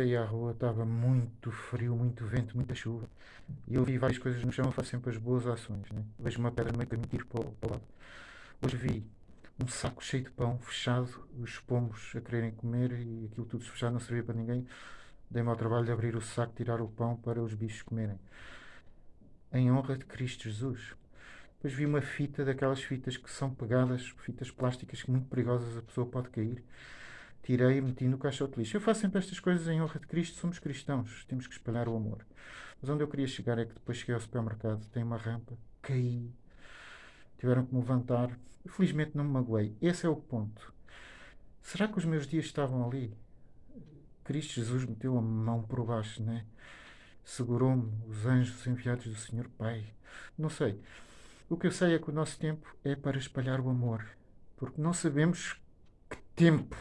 saí à rua, estava muito frio, muito vento, muita chuva. E eu vi várias coisas no chão, eu faço sempre as boas ações. Né? Vejo uma pedra no meio caminho, tiro para, para o lado. Hoje vi um saco cheio de pão, fechado, os pombos a quererem comer e aquilo tudo fechado, não servia para ninguém. Dei-me ao trabalho de abrir o saco, tirar o pão para os bichos comerem. Em honra de Cristo Jesus. Depois vi uma fita daquelas fitas que são pegadas, fitas plásticas muito perigosas, a pessoa pode cair. Tirei e meti no caixote lixo. Eu faço sempre estas coisas em honra de Cristo, somos cristãos, temos que espalhar o amor. Mas onde eu queria chegar é que depois cheguei ao supermercado, tem uma rampa, caí, tiveram que me levantar. Felizmente não me magoei. Esse é o ponto. Será que os meus dias estavam ali? Cristo Jesus meteu a mão por baixo, né? Segurou-me, os anjos enviados do Senhor Pai. Não sei. O que eu sei é que o nosso tempo é para espalhar o amor. Porque não sabemos que tempo